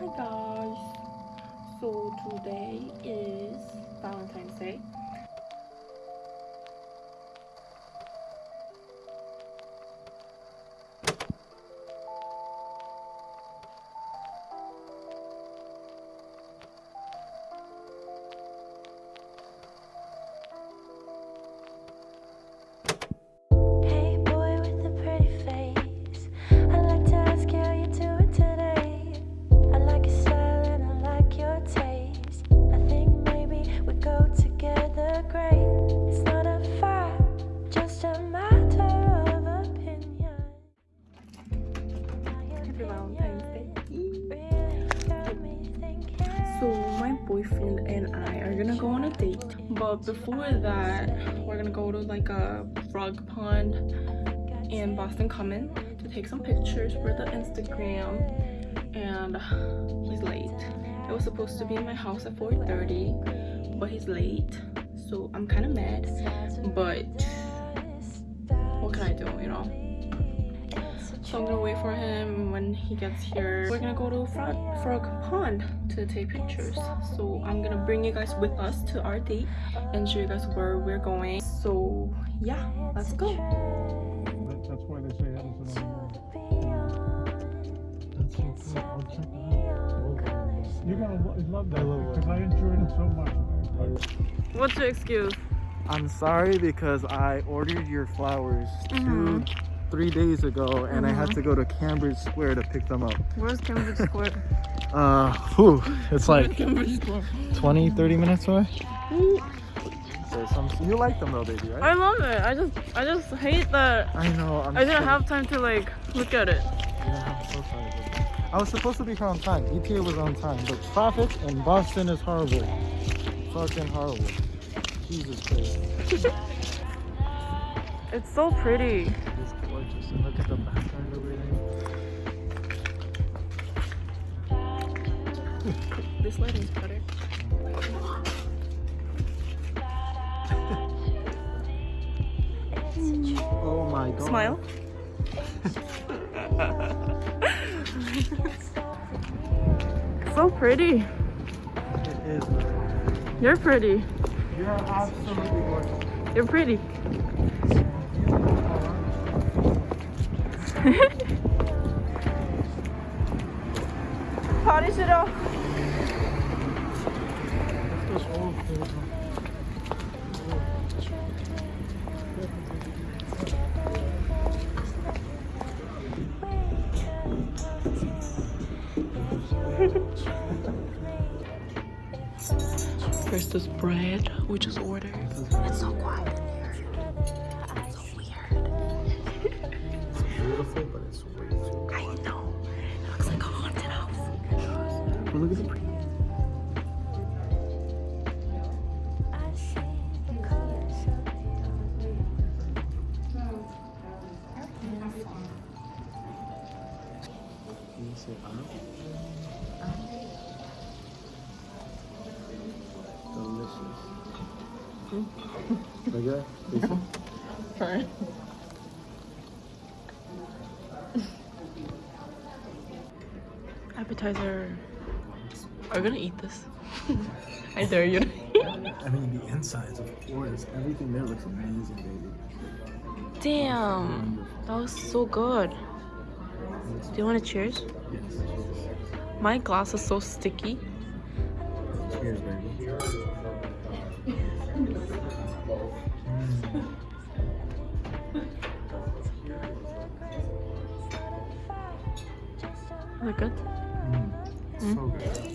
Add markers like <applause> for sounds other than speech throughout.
Hi guys. So today is Valentine's Day. Happy Valentine's Day. Really got me thinking. So my boyfriend and I are gonna go on a date. But before that, we're gonna go to like a frog pond in Boston Common to take some pictures for the Instagram. And he's late. It was supposed to be in my house at 4:30, but he's late. So I'm kind of mad. But what can I do, you know? So I'm gonna wait for him when he gets here. We're gonna go to Frog, Frog Pond to take pictures. So I'm gonna bring you guys with us to our date and show you guys where we're going. So yeah, let's go. That's why they say Edison on That's so cool. I'll check it out. You're gonna lo- love that because uh, I enjoyed it so much. What's your excuse? I'm sorry because I ordered your flowers two, mm-hmm. Three days ago, and I had to go to Cambridge Square to pick them up. Where's Cambridge Square? <laughs> Uh, whew, it's like <laughs> Cambridge 20, 30 minutes away. There's some, you like them though, baby, right? I love it. I just I just hate that I know. I'm I didn't so- have time to like look at it. Yeah, so I was supposed to be here on time. ETA was on time, but traffic in Boston is horrible. Fucking horrible. Jesus Christ. <laughs> It's so pretty. Gorgeous. And look at the background over there. <laughs> This lighting's better. <laughs> Oh my god. Smile. <laughs> so pretty. It is. You're pretty. You're absolutely gorgeous. You're pretty. Party 싫어. Let's go. There we go. First this bread we just ordered. It's so quiet look at the pretty. That? Tasty? Appetizer. Are you gonna eat this? <laughs> I dare you. I mean, the insides, of course. Everything there looks amazing, baby. Damn, that was so good. Do you want to cheers? Yes. My glass is so sticky. Cheers, baby. Is it good? Mm. So good.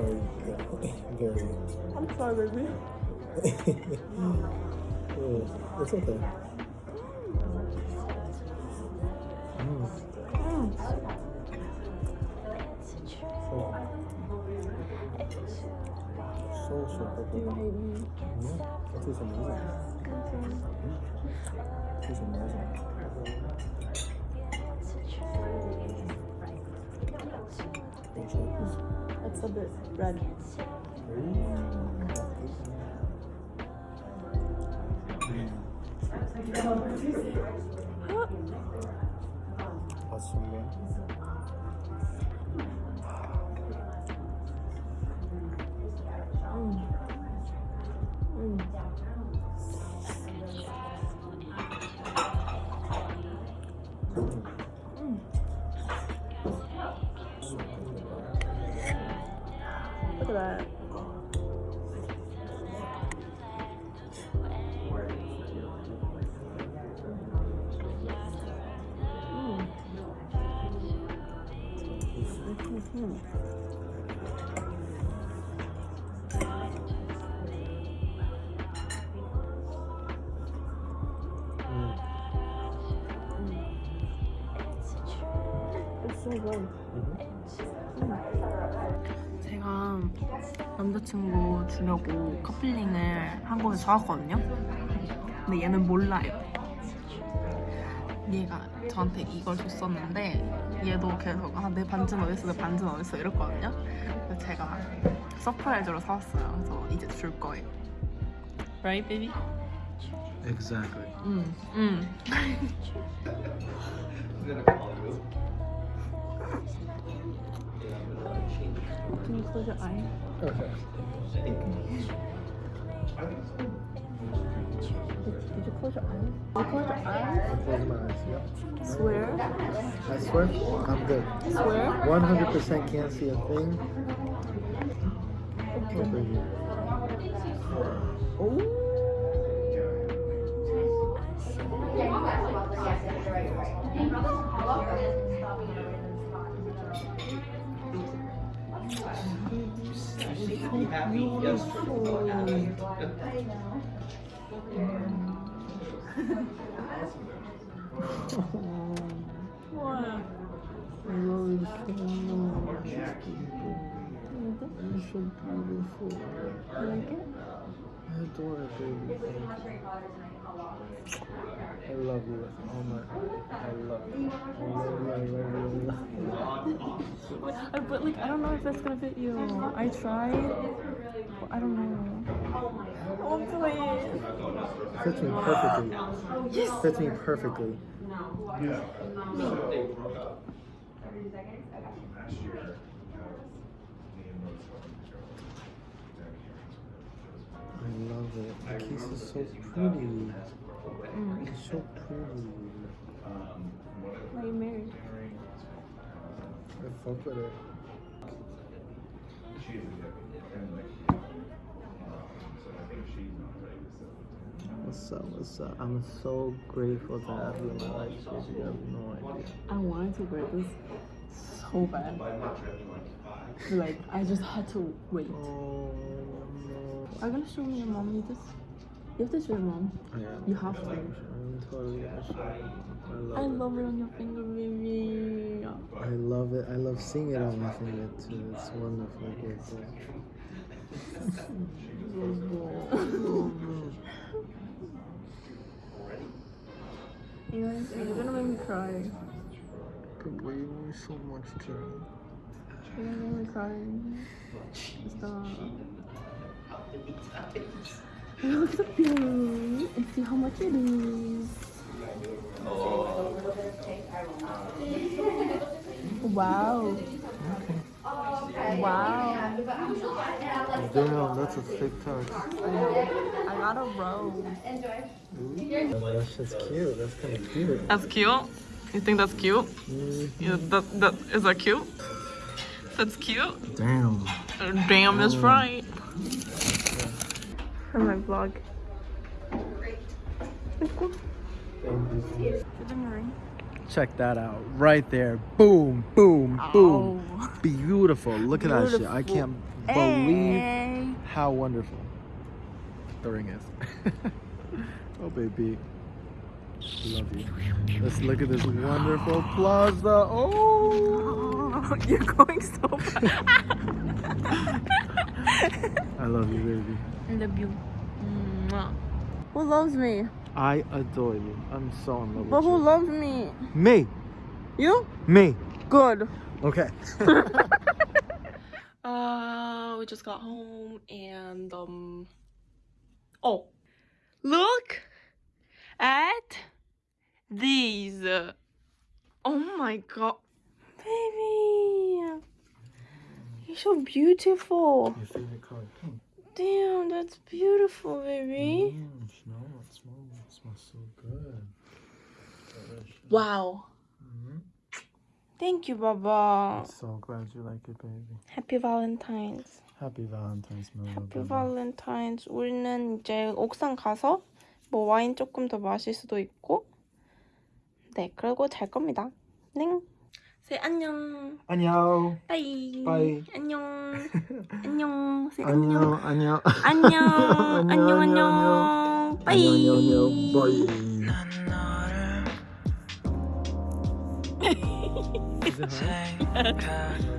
Very good. Very I'm sorry, baby. good. It's okay. Mm. So, so, so good. Yeah, it is amazing. It is amazing. It's a bit red. What's more? 제가 남자친구 주려고 커플링을 한국에서 사왔거든요. 근데 얘는 몰라요. 얘가 저한테 이걸 줬었는데 얘도 계속 아 내 반지는 어딨어 내 반지는 어딨어 이랬거든요. 그래서 제가 서프라이즈로 사왔어요. 그래서 이제 줄 거예요. Right, baby? Exactly. 응. 응. Can you close your eye? Okay. Did you close your eyes? Did you close your eyes? Close my eyes. Yep. Swear? I swear, I'm good. Swear? 100% can't see a thing. Over here. What? I love so much. You're so beautiful. You like it? I adore it, baby. I love you all my. I love you. I love you. I love you. I. But like, I don't know if that's gonna fit you. I tried, I don't know. Oh, please. Fits me perfectly. Yes. Fits me perfectly. I love it. The case is so pretty. Mm. It's so pretty. Are you married? I fuck with it. What's up? What's up? I'm so grateful to have you in my life, baby. You have no idea. I wanted to wear this so bad. Like, I just had to wait. Oh no. Are you gonna show me your mom? You just, you have to show your mom. Yeah. You have to. I'm totally gonna show. I I love it. it on your finger, baby. I love it. I love seeing it on my finger too. It's wonderful. Beautiful. You <laughs> oh, <laughs> know, you're gonna make me cry. Good way you me so much too. You're gonna make me cry. Stop. Look at the beauty and see how much it is. Wow. Wow. Damn, that's a thick touch. I got a rose. Enjoy. That's just cute. That's kind of cute. That's cute. You think that's cute? Mm, Yeah, that, that is that cute? That's cute. Damn. Damn is right. For my vlog. Check that out. Right there. Boom, boom, boom. Beautiful. Look at that shit. I can't believe Hey. how wonderful the ring is. <laughs> oh, baby. I love you. Let's look at this wonderful <gasps> plaza. Oh, <laughs> You're going so fast. <laughs> I love you, baby. I love you. Mwah. Who loves me? I adore you. I'm so in love But with who loves me? Me. You? Me. Good. Okay. <laughs> Uh, we just got home and um. Oh, look at these. Oh my god, baby, you're so beautiful. Your favorite color pink. Damn, that's beautiful, baby. Mm, smell Wow. Mhm. Thank you, Baba. I'm so glad you like it, baby. Happy Valentine's. Happy Valentine's, my love. Happy. Valentine's. 우리는 이제 옥상 가서 뭐 와인 조금 더 마실 수도 있고. 네, 그리고 잘 겁니다. 네. 세 안녕. 안녕. 빠이. 빠이. 안녕. 안녕. 세 안녕. 안녕. 안녕. 안녕, 안녕. 안녕, 안녕. 빠이. 안녕. 바이. Is it hard?